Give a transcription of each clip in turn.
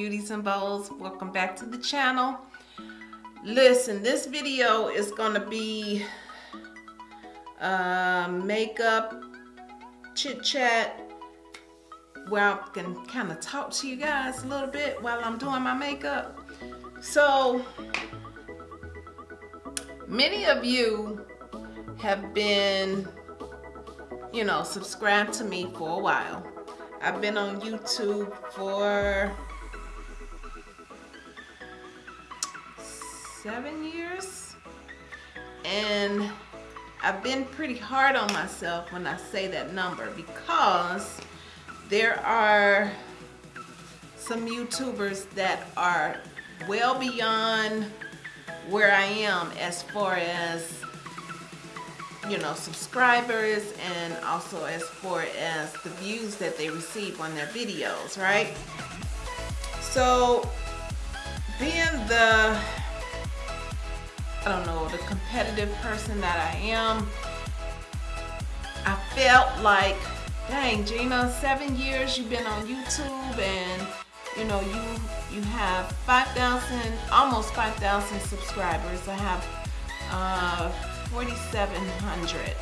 beauties and bows welcome back to the channel. Listen this video is gonna be uh, makeup chit chat. Where I can kind of talk to you guys a little bit while I'm doing my makeup. So many of you have been you know subscribed to me for a while. I've been on YouTube for seven years and I've been pretty hard on myself when I say that number because there are some YouTubers that are well beyond where I am as far as you know subscribers and also as far as the views that they receive on their videos right? So being the I don't know the competitive person that I am I felt like dang Gina seven years you've been on YouTube and you know you you have 5,000 almost 5,000 subscribers. I have uh, 4,700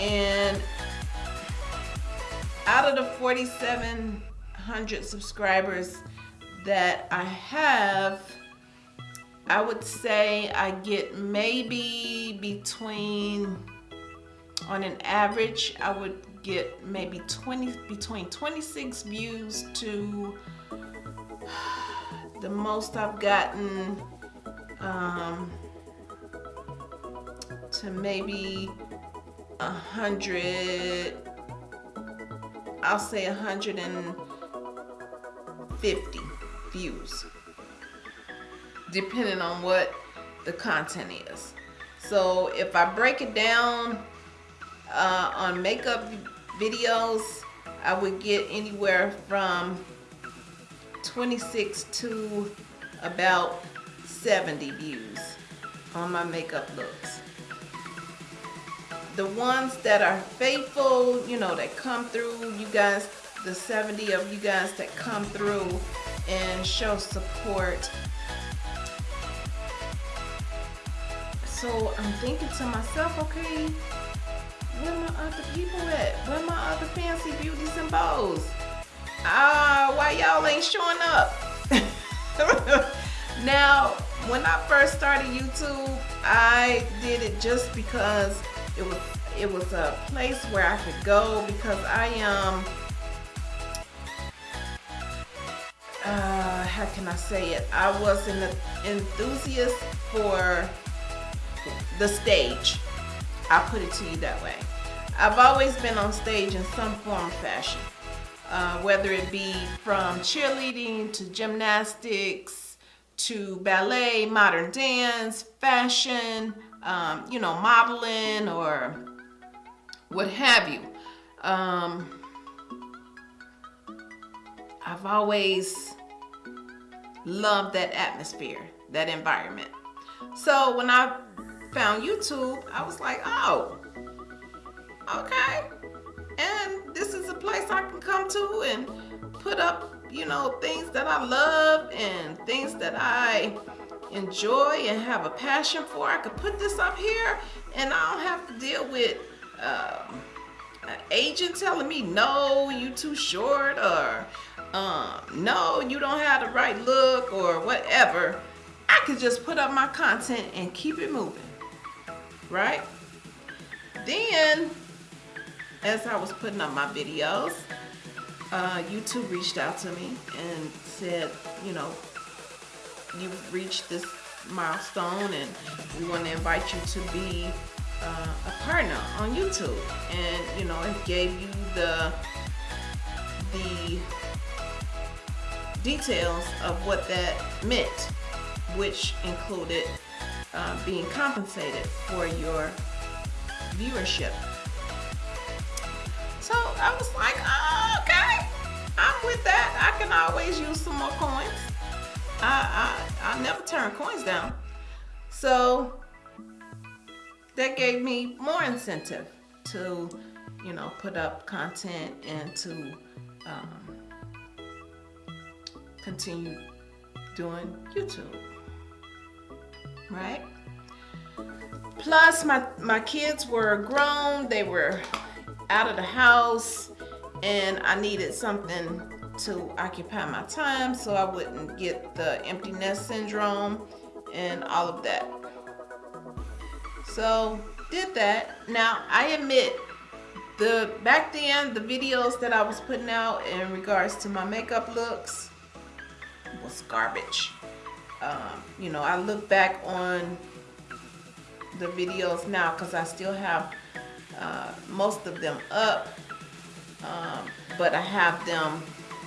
and out of the 4,700 subscribers that I have I would say I get maybe between on an average I would get maybe 20 between 26 views to the most I've gotten um, to maybe a hundred I'll say a hundred and fifty views depending on what the content is so if I break it down uh, on makeup videos I would get anywhere from 26 to about 70 views on my makeup looks the ones that are faithful, you know, that come through, you guys, the 70 of you guys that come through and show support. So I'm thinking to myself, okay, where my other people at? Where my other fancy beauties and bows? Ah, uh, why y'all ain't showing up? now, when I first started YouTube, I did it just because it was it was a place where I could go because I am uh, how can I say it I was an enthusiast for the stage I'll put it to you that way I've always been on stage in some form or fashion uh, whether it be from cheerleading to gymnastics to ballet modern dance fashion um, you know, modeling or what have you. Um, I've always loved that atmosphere, that environment. So when I found YouTube, I was like, oh, okay. And this is a place I can come to and put up, you know, things that I love and things that I enjoy and have a passion for. I could put this up here and I don't have to deal with um, an agent telling me, no, you too short or um, no, you don't have the right look or whatever. I could just put up my content and keep it moving, right? Then, as I was putting up my videos, uh, YouTube reached out to me and said, you know, you've reached this milestone and we want to invite you to be uh, a partner on YouTube and you know it gave you the the details of what that meant which included uh, being compensated for your viewership so I was like oh, okay I'm with that I can always use some more coins I, I, I never turn coins down. So that gave me more incentive to, you know, put up content and to um, continue doing YouTube. Right? Plus, my, my kids were grown, they were out of the house, and I needed something to occupy my time so I wouldn't get the empty nest syndrome and all of that. So, did that. Now, I admit, the back then, the videos that I was putting out in regards to my makeup looks was garbage. Um, you know, I look back on the videos now because I still have uh, most of them up um, but I have them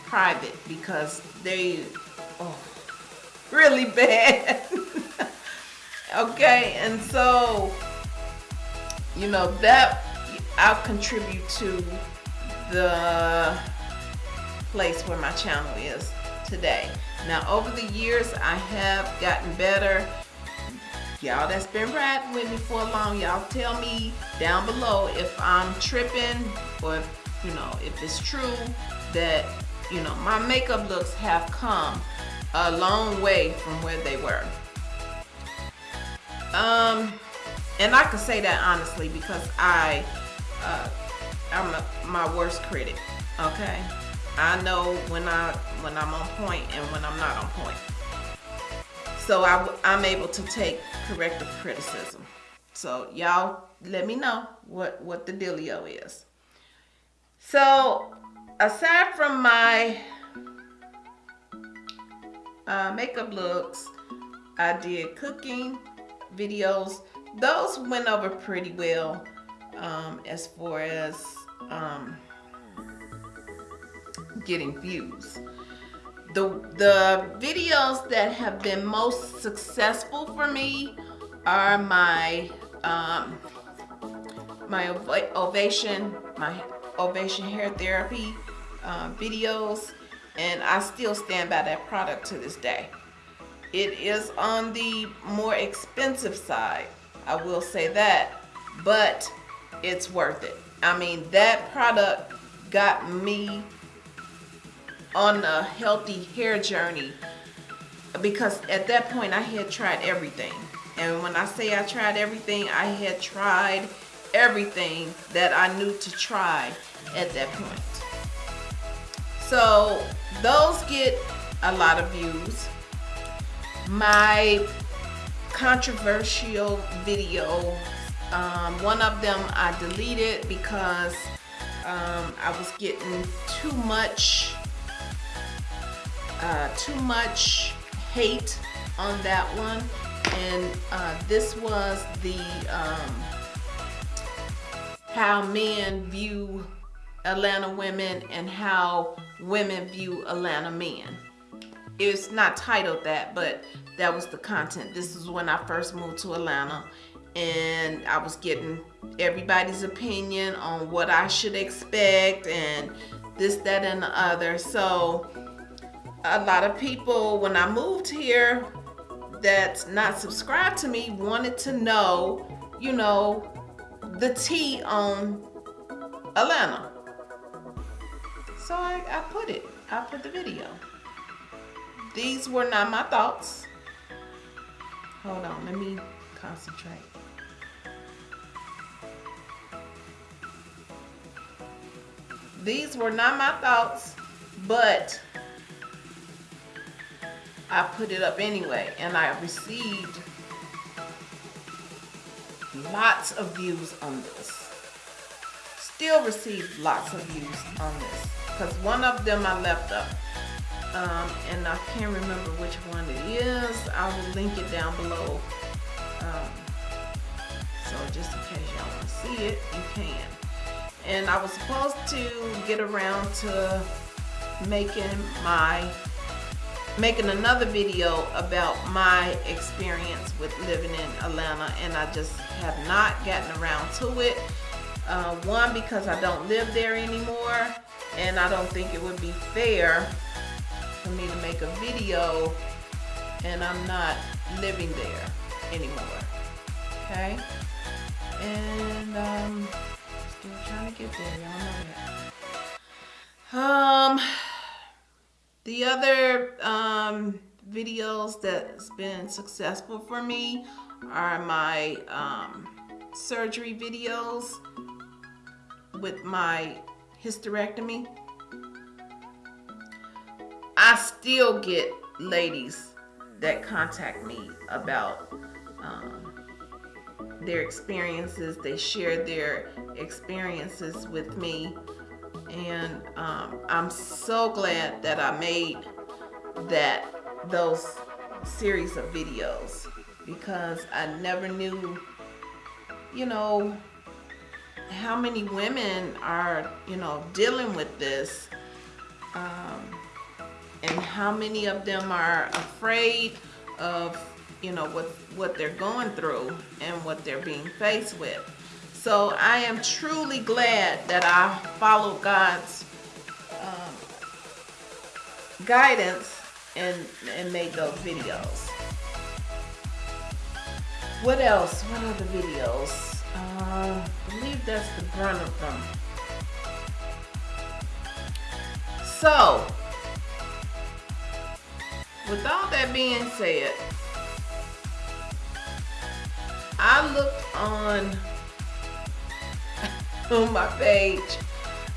private because they oh, really bad. Okay and so you know that I'll contribute to the place where my channel is today now over the years I have gotten better. Y'all that's been riding with me for long y'all tell me down below if I'm tripping or if, you know if it's true that you know my makeup looks have come a long way from where they were. Um and I can say that honestly because I uh, I'm a, my worst critic okay? I know when I when I'm on point and when I'm not on point so I, I'm able to take corrective criticism. So y'all let me know what, what the dealio is. So aside from my uh, makeup looks, I did cooking videos. Those went over pretty well um, as far as um, getting views the the videos that have been most successful for me are my um, my ovation my ovation hair therapy uh, videos and I still stand by that product to this day. It is on the more expensive side I will say that but it's worth it. I mean that product got me on a healthy hair journey because at that point I had tried everything. And when I say I tried everything, I had tried everything that I knew to try at that point. So those get a lot of views. My controversial video, um, one of them I deleted because um, I was getting too much uh, too much hate on that one. And uh, this was the um, how men view Atlanta women and how women view Atlanta men. It's not titled that but that was the content. This is when I first moved to Atlanta and I was getting everybody's opinion on what I should expect and this that and the other. So a lot of people when I moved here that's not subscribed to me wanted to know, you know, the tea on Atlanta. So I, I put it, I put the video. These were not my thoughts. Hold on, let me concentrate. These were not my thoughts, but I put it up anyway and I received lots of views on this. Still received lots of views on this because one of them I left up um, and I can't remember which one it is. I will link it down below. Um, so just in case y'all want to see it, you can. And I was supposed to get around to making my making another video about my experience with living in Atlanta and I just have not gotten around to it. Uh, one, because I don't live there anymore and I don't think it would be fair for me to make a video and I'm not living there anymore. Okay? And um, still trying to get there, y'all know that. Um, the other um, videos that's been successful for me are my um, surgery videos with my hysterectomy. I still get ladies that contact me about um, their experiences. They share their experiences with me. And um, I'm so glad that I made that those series of videos because I never knew, you know, how many women are, you know, dealing with this um, and how many of them are afraid of, you know, what, what they're going through and what they're being faced with. So I am truly glad that I followed God's um, guidance and, and made those videos. What else? What other videos? Uh, I believe that's the brunt of them. So, with all that being said, I looked on on my page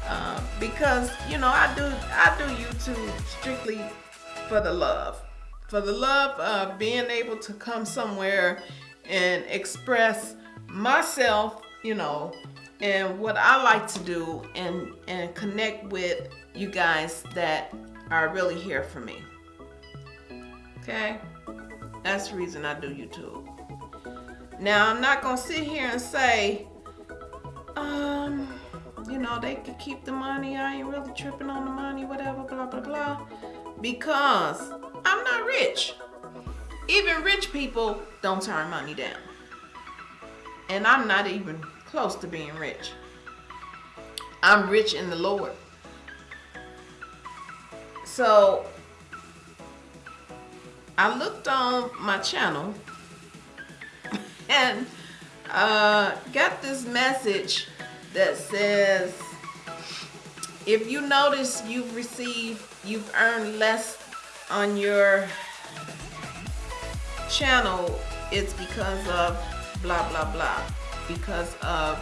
um, because you know I do I do YouTube strictly for the love for the love of being able to come somewhere and express myself you know and what I like to do and and connect with you guys that are really here for me. Okay? That's the reason I do YouTube. Now I'm not gonna sit here and say um, you know, they could keep the money. I ain't really tripping on the money, whatever, blah, blah, blah. Because I'm not rich. Even rich people don't turn money down. And I'm not even close to being rich. I'm rich in the Lord. So I looked on my channel and uh, got this message that says, if you notice you've received, you've earned less on your channel, it's because of blah, blah, blah. Because of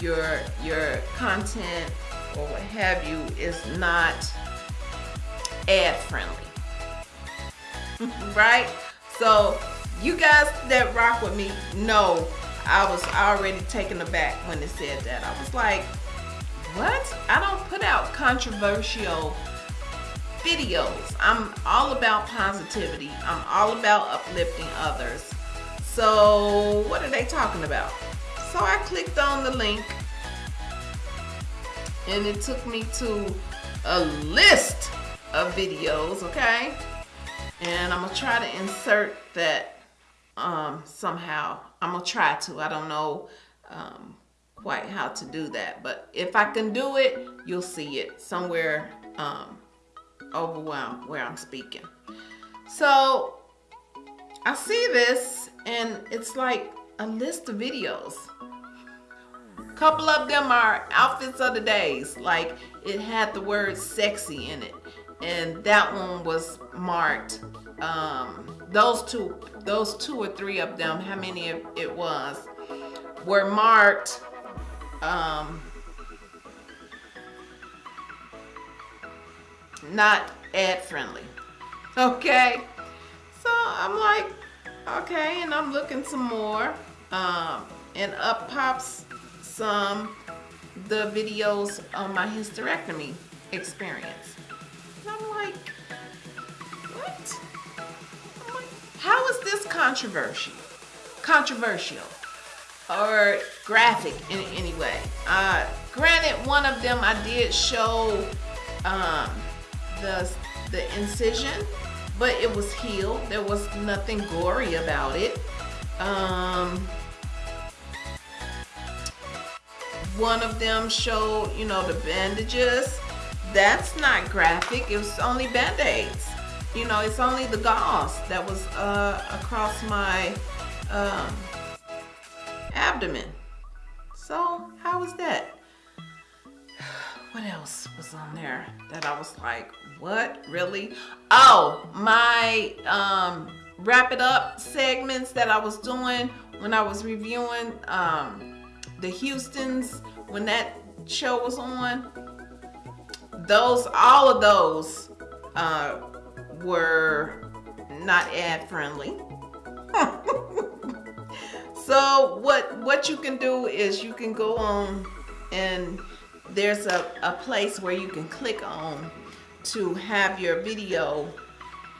your, your content or what have you is not ad friendly. right? So you guys that rock with me know I was already taken aback when it said that. I was like, what? I don't put out controversial videos. I'm all about positivity. I'm all about uplifting others. So what are they talking about? So I clicked on the link and it took me to a list of videos, okay? And I'm gonna try to insert that um, somehow. I'm gonna try to. I don't know um, quite how to do that, but if I can do it, you'll see it somewhere um, over where I'm, where I'm speaking. So I see this and it's like a list of videos. Couple of them are outfits of the days. Like it had the word sexy in it. And that one was marked um, those two, those two or three of them, how many it was, were marked um, not ad friendly. Okay, so I'm like, okay, and I'm looking some more, um, and up pops some the videos on my hysterectomy experience. And I'm like, How is this controversial? Controversial or graphic in any way? Uh, granted, one of them I did show um, the the incision, but it was healed. There was nothing gory about it. Um, one of them showed, you know, the bandages. That's not graphic. It was only band-aids you know, it's only the gauze that was uh, across my um, abdomen. So how was that? what else was on there that I was like, what really? Oh, my um, wrap it up segments that I was doing when I was reviewing um, the Houston's when that show was on. Those, all of those uh, were not ad friendly. so what what you can do is you can go on and there's a, a place where you can click on to have your video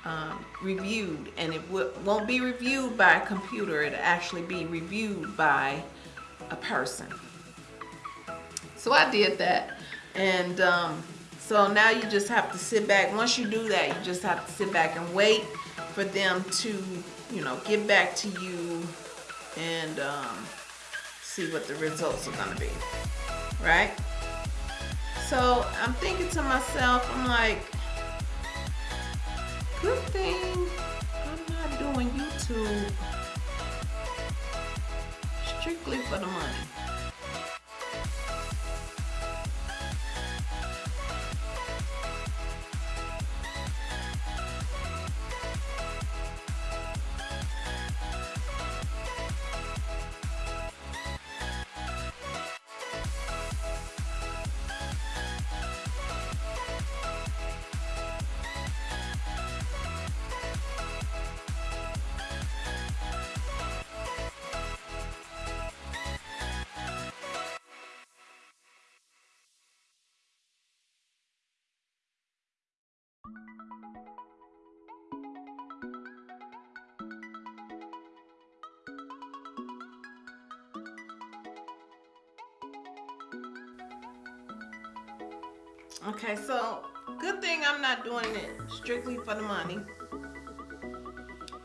um, reviewed. And it won't be reviewed by a computer. It'll actually be reviewed by a person. So I did that. And um, so now you just have to sit back once you do that you just have to sit back and wait for them to you know get back to you and um, see what the results are gonna be right so I'm thinking to myself I'm like good thing I'm not doing YouTube strictly for the money. Okay, so good thing I'm not doing it strictly for the money.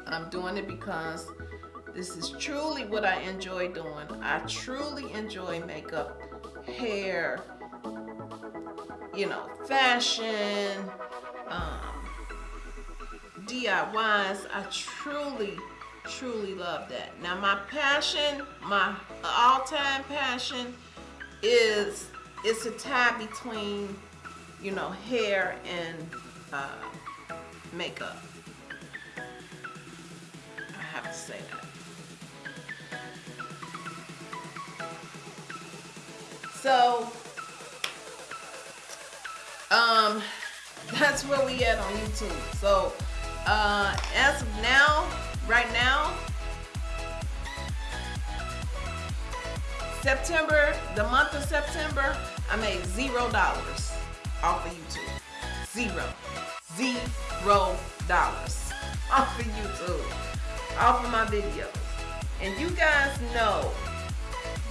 I'm doing it because this is truly what I enjoy doing. I truly enjoy makeup, hair, you know, fashion, DIYs. I truly, truly love that. Now my passion, my all-time passion is it's a tie between you know, hair and uh, makeup. I have to say that. So, um, that's where we at on YouTube. So, uh, as of now, right now, September, the month of September, I made zero dollars off of YouTube. Zero. Zero dollars off of YouTube. Off of my videos. And you guys know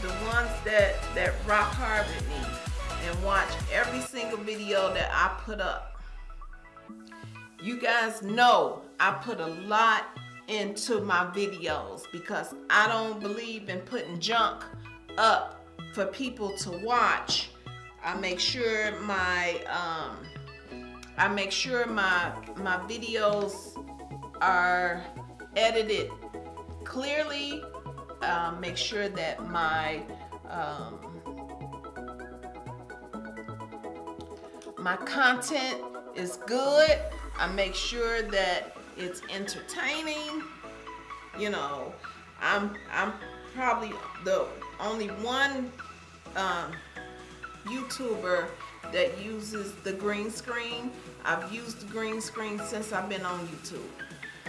the ones that, that rock hard with me and watch every single video that I put up. You guys know I put a lot into my videos because I don't believe in putting junk up for people to watch I make sure my um, I make sure my my videos are edited clearly. Uh, make sure that my um, my content is good. I make sure that it's entertaining. You know, I'm I'm probably the only one um, YouTuber that uses the green screen. I've used the green screen since I've been on YouTube.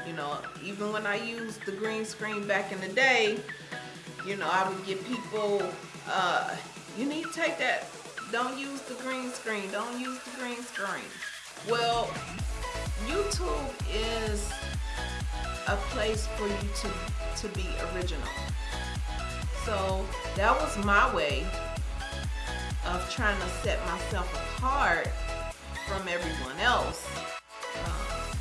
You know, even when I used the green screen back in the day, you know, I would get people, uh, you need to take that, don't use the green screen, don't use the green screen. Well, YouTube is a place for you to, to be original. So that was my way of trying to set myself apart from everyone else. Um,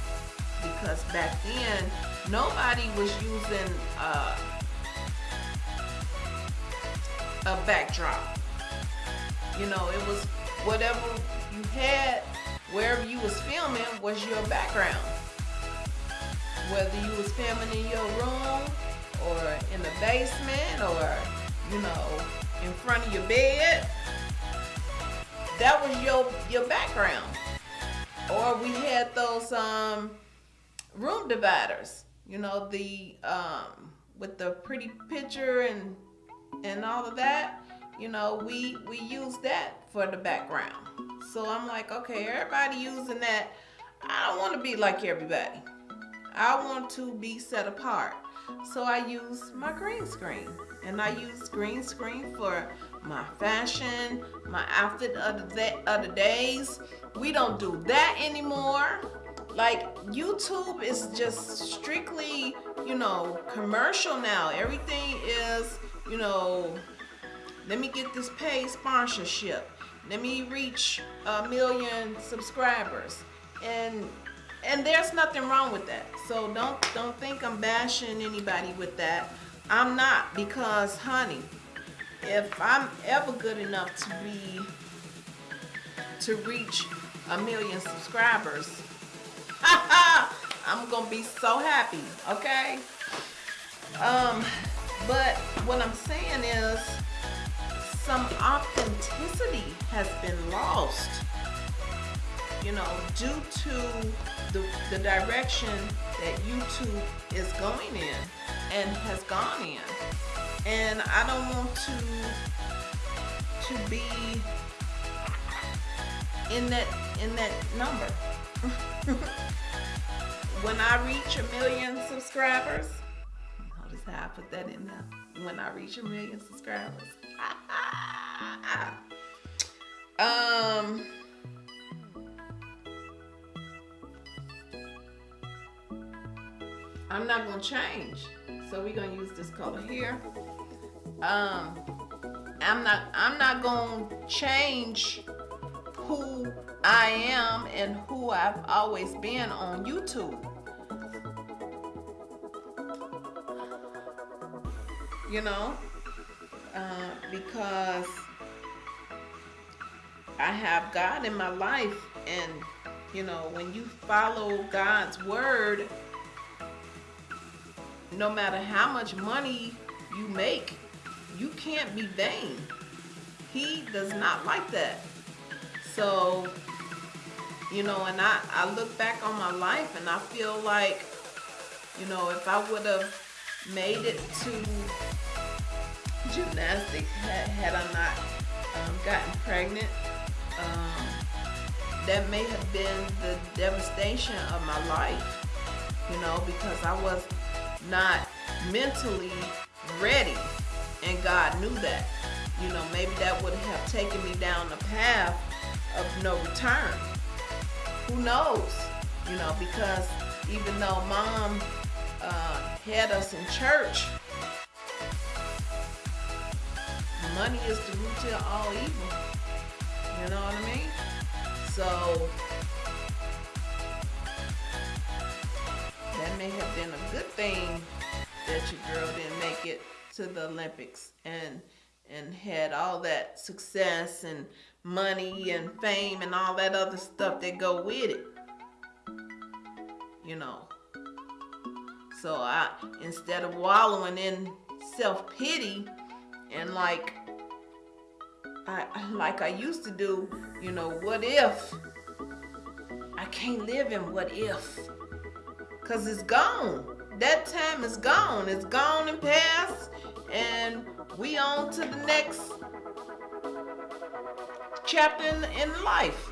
because back then, nobody was using uh, a backdrop. You know, it was whatever you had, wherever you was filming was your background. Whether you was filming in your room or in the basement or, you know, in front of your bed that was your your background. Or we had those um room dividers, you know, the um with the pretty picture and and all of that, you know, we we use that for the background. So I'm like, okay, everybody using that. I don't want to be like everybody. I want to be set apart. So I use my green screen. And I use green screen for my fashion, my outfit of the, days. We don't do that anymore. Like YouTube is just strictly, you know, commercial now. Everything is, you know, let me get this paid sponsorship. Let me reach a million subscribers. And and there's nothing wrong with that. So don't don't think I'm bashing anybody with that. I'm not because honey, if I'm ever good enough to be to reach a million subscribers, I'm gonna be so happy, okay? Um, but what I'm saying is some authenticity has been lost, you know, due to the, the direction that YouTube is going in and has gone in. And I don't want to to be in that in that number. when I reach a million subscribers, notice how I put that in there. When I reach a million subscribers. Um I'm not gonna change. So we're gonna use this color here. Um, I'm not I'm not gonna change who I am and who I've always been on YouTube. You know, uh, because I have God in my life, and you know, when you follow God's word no matter how much money you make, you can't be vain. He does not like that. So, you know, and I, I look back on my life and I feel like, you know, if I would have made it to gymnastics, had, had I not um, gotten pregnant, um, that may have been the devastation of my life, you know, because I was not mentally ready and God knew that. You know, maybe that would have taken me down the path of no return. Who knows? You know, because even though mom uh, had us in church, money is the root to all evil. You know what I mean? So that may have been a good thing that your girl didn't make it to the Olympics and and had all that success and money and fame and all that other stuff that go with it. You know. So I instead of wallowing in self-pity and like I like I used to do, you know, what if I can't live in what if? Cause it's gone. That time is gone. It's gone and past. And we on to the next chapter in, in life.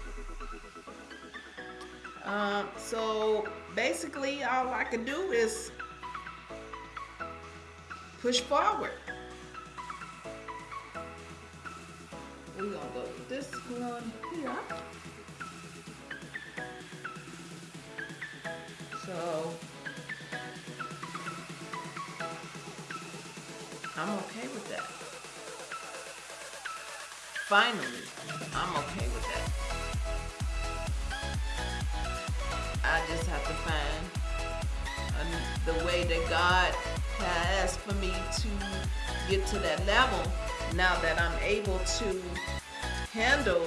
Um, so basically all I can do is push forward. We're gonna go this one here. So I'm okay with that. Finally, I'm okay with that. I just have to find a, the way that God has for me to get to that level now that I'm able to handle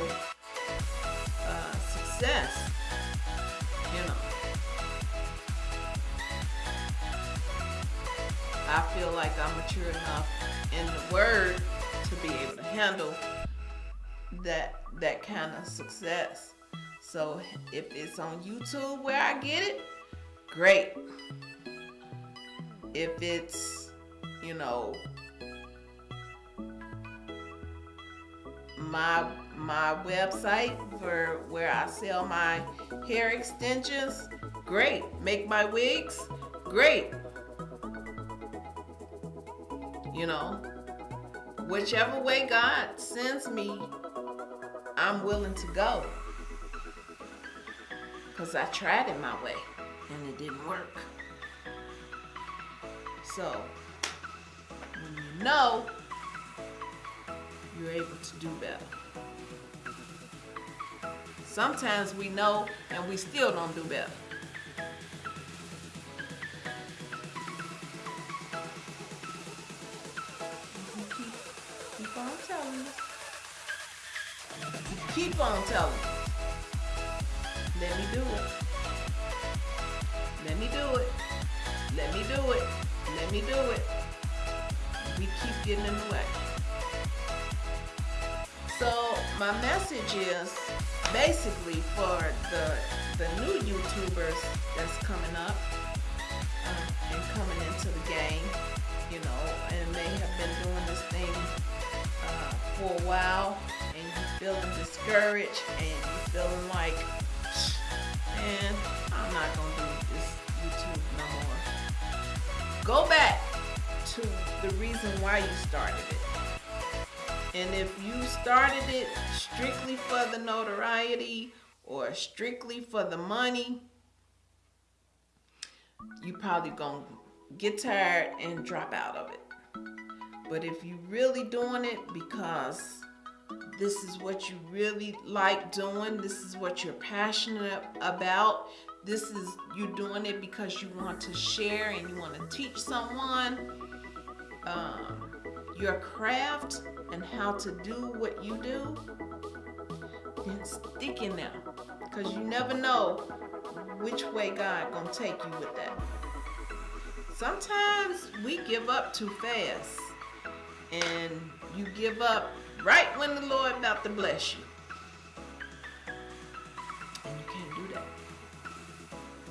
uh, success. You know. I feel like I'm mature enough in the word to be able to handle that that kind of success. So if it's on YouTube where I get it, great. If it's, you know, my my website for where I sell my hair extensions, great. Make my wigs, great. You know, whichever way God sends me, I'm willing to go. Because I tried it my way and it didn't work. So, when you know, you're able to do better. Sometimes we know and we still don't do better. Keep on telling. Keep on telling. Let me do it. Let me do it. Let me do it. Let me do it. We keep getting in the way. My message is basically for the the new YouTubers that's coming up uh, and coming into the game, you know, and they have been doing this thing uh, for a while, and you feeling discouraged, and you feeling like, man, I'm not gonna do this YouTube no more. Go back to the reason why you started it. And if you started it strictly for the notoriety or strictly for the money, you probably gonna get tired and drop out of it. But if you really doing it because this is what you really like doing, this is what you're passionate about, this is you doing it because you want to share and you want to teach someone um, your craft and how to do what you do, then stick in there. Because you never know which way God gonna take you with that. Sometimes we give up too fast. And you give up right when the Lord about to bless you. And you can't do that.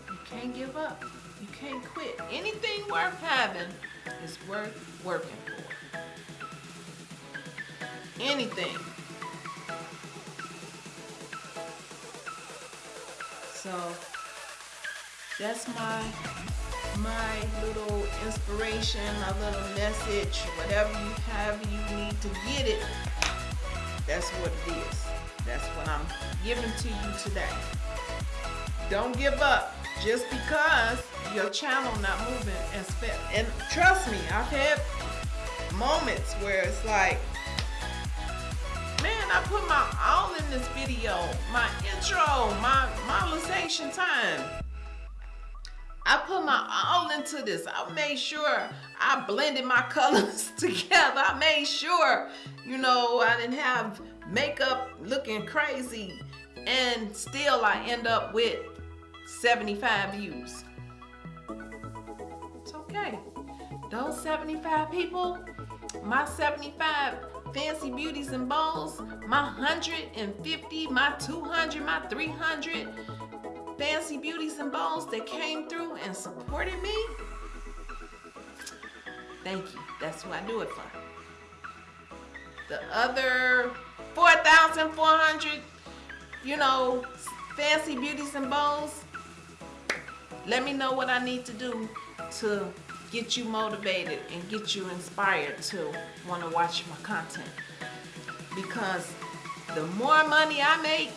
You can't give up. You can't quit. Anything worth having is worth working for anything. So that's my my little inspiration, my little message, whatever you have you need to get it. That's what it is. That's what I'm giving to you today. Don't give up just because your channel not moving and and trust me, I've had moments where it's like I put my all in this video. My intro, my modelization time. I put my all into this. I made sure I blended my colors together. I made sure, you know, I didn't have makeup looking crazy. And still I end up with 75 views. It's okay. Those 75 people, my 75 fancy beauties and balls, my 150, my 200, my 300 fancy beauties and balls that came through and supported me. Thank you. That's who I do it for. The other 4,400, you know, fancy beauties and balls, let me know what I need to do to get you motivated and get you inspired to want to watch my content. Because the more money I make,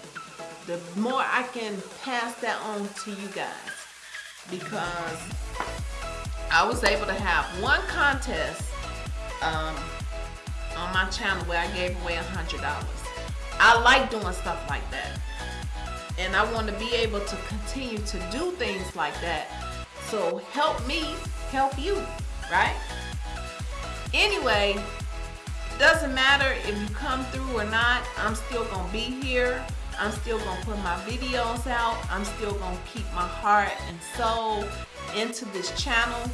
the more I can pass that on to you guys. Because I was able to have one contest um, on my channel where I gave away a $100. I like doing stuff like that. And I want to be able to continue to do things like that. So help me help you, right? Anyway, doesn't matter if you come through or not, I'm still gonna be here. I'm still gonna put my videos out. I'm still gonna keep my heart and soul into this channel.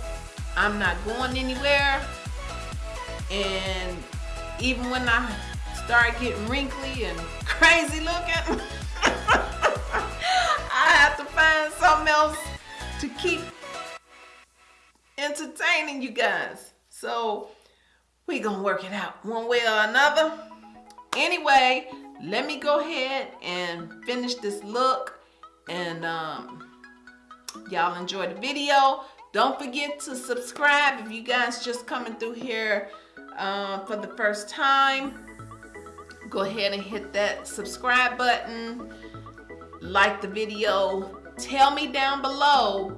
I'm not going anywhere. And even when I start getting wrinkly and crazy looking, I have to find something else to keep entertaining you guys. So we gonna work it out one way or another. Anyway, let me go ahead and finish this look and um, y'all enjoy the video. Don't forget to subscribe if you guys just coming through here uh, for the first time. Go ahead and hit that subscribe button. Like the video. Tell me down below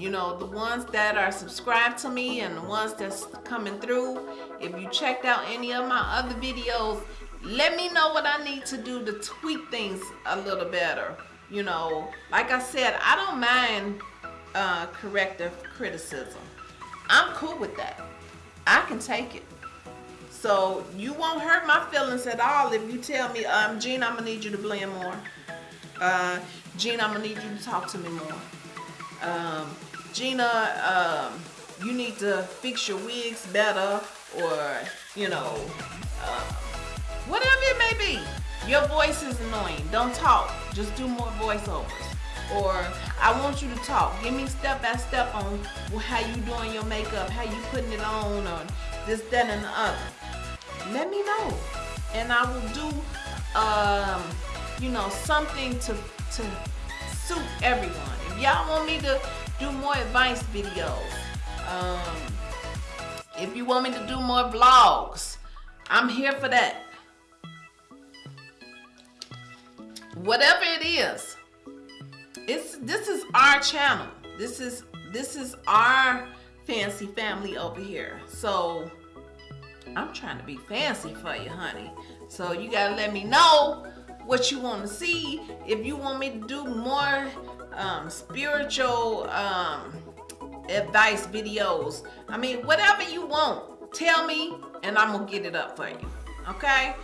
you know the ones that are subscribed to me and the ones that's coming through if you checked out any of my other videos let me know what I need to do to tweak things a little better. You know like I said I don't mind uh, corrective criticism. I'm cool with that. I can take it. So you won't hurt my feelings at all if you tell me um Gene I'm gonna need you to blend more. Uh Gene I'm gonna need you to talk to me more. Um, Gina, um, you need to fix your wigs better or, you know, uh, whatever it may be. Your voice is annoying. Don't talk. Just do more voiceovers. Or I want you to talk. Give me step by step on how you doing your makeup, how you putting it on, or this, that, and the other. Let me know. And I will do, um, you know, something to, to suit everyone. If y'all want me to do more advice videos. Um, if you want me to do more vlogs, I'm here for that. Whatever it is, it's this is our channel. This is this is our fancy family over here. So I'm trying to be fancy for you, honey. So you gotta let me know what you want to see. If you want me to do more um, spiritual um, advice videos. I mean, whatever you want, tell me and I'm gonna get it up for you. Okay?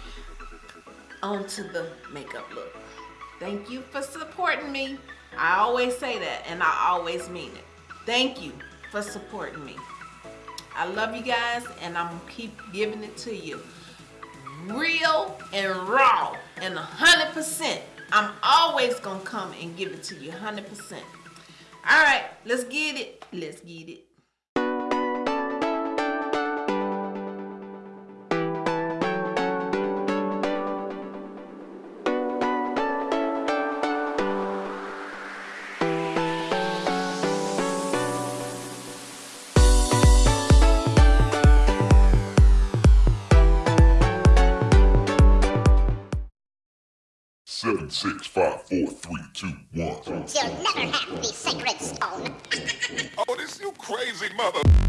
On to the makeup look. Thank you for supporting me. I always say that and I always mean it. Thank you for supporting me. I love you guys and I'm gonna keep giving it to you. Real and raw and 100%. I'm always gonna come and give it to you 100%. All right, let's get it. Let's get it. Two, one. You'll never have the sacred stone. oh, this you crazy mother.